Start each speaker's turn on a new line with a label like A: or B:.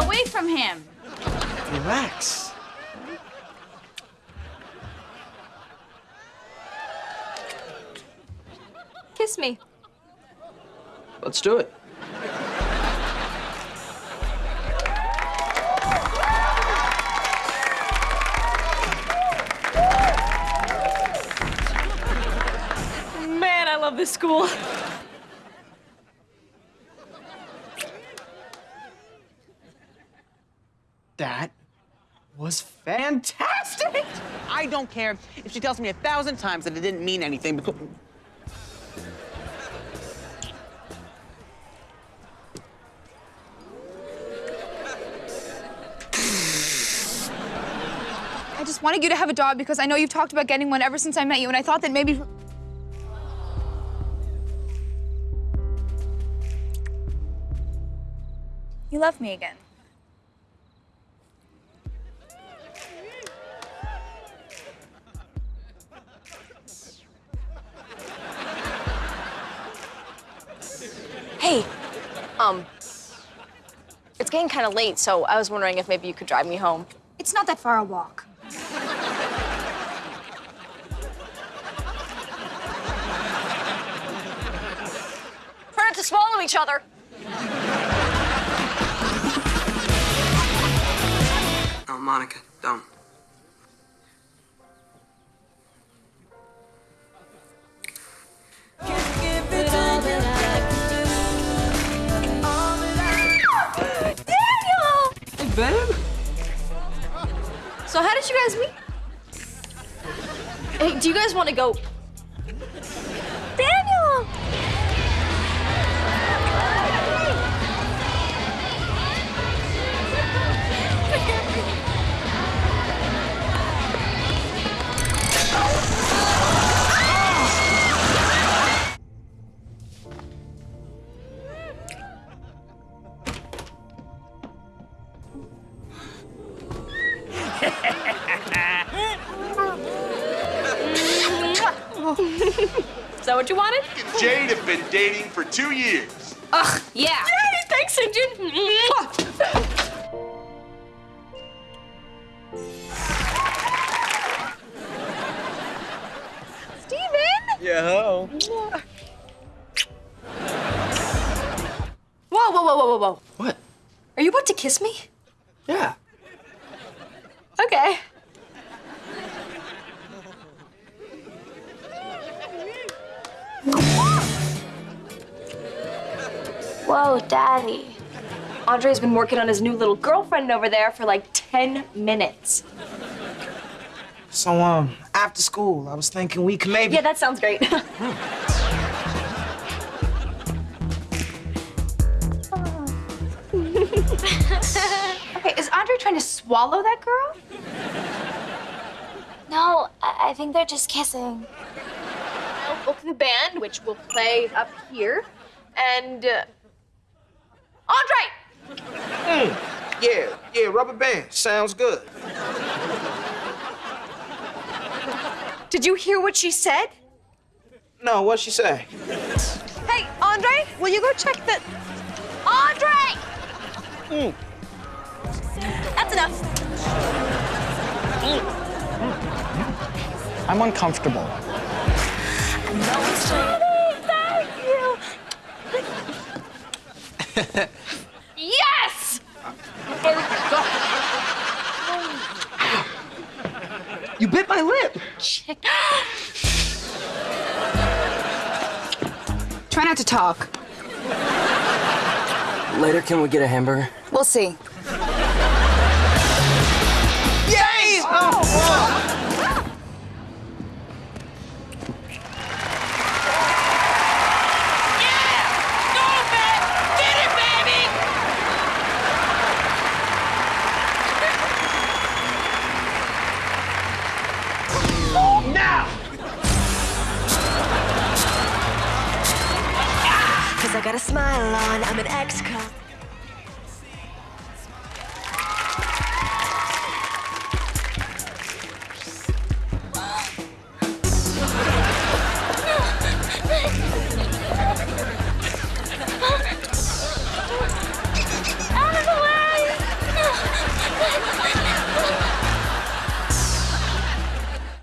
A: Away from him.
B: Relax.
C: Kiss me.
B: Let's do it.
C: Man, I love this school.
B: That was fantastic.
D: I don't care if she tells me a thousand times that it didn't mean anything because.
E: I just wanted you to have a dog because I know you've talked about getting one ever since I met you, and I thought that maybe. You love me again.
C: Hey, um, it's getting kind of late, so I was wondering if maybe you could drive me home.
E: It's not that far a walk.
C: Try not to swallow each other.
B: Oh, Monica, don't.
C: So how did you guys meet? Hey, do you guys want to go? Is that what you wanted?
F: and Jade have been dating for two years.
C: Ugh, yeah. Yay, thanks, St.
E: Steven!
B: Yo.
C: Whoa, whoa, whoa, whoa, whoa, whoa.
B: What?
C: Are you about to kiss me?
B: Yeah.
C: Okay. Whoa, Daddy. Andre's been working on his new little girlfriend over there for like 10 minutes.
B: So, um, after school, I was thinking we could maybe.
C: Yeah, that sounds great.
E: Okay, is Andre trying to swallow that girl?
G: No, I, I think they're just kissing.
C: I'll book the band, which will play up here, and uh... Andre!
B: Yeah, yeah, rubber band. Sounds good.
C: Did you hear what she said?
B: No, what'd she say?
C: Hey, Andre, will you go check the? Andre!
B: Mm.
C: That's enough.
H: I'm uncomfortable.
C: No, thank you. yes!
B: You bit my lip.
E: Try not to talk.
H: Later, can we get a hamburger?
E: We'll see.
I: Got a smile on, I'm an ex-cop.